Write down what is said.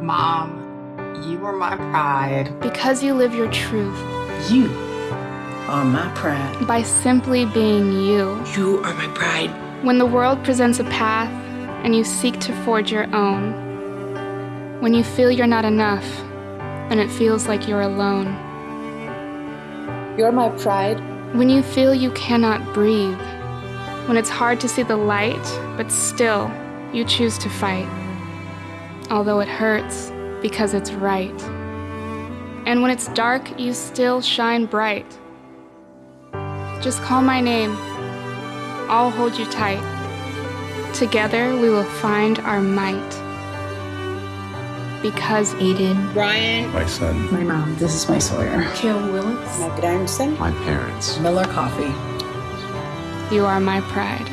Mom, you are my pride. Because you live your truth. You are my pride. By simply being you. You are my pride. When the world presents a path and you seek to forge your own. When you feel you're not enough and it feels like you're alone. You're my pride. When you feel you cannot breathe. When it's hard to see the light, but still you choose to fight. Although it hurts because it's right. And when it's dark, you still shine bright. Just call my name. I'll hold you tight. Together we will find our might. Because Aiden, Brian, My son. My mom. This is my Sawyer. Kim Willis, My grandson. My parents. Miller Coffee. you are my pride.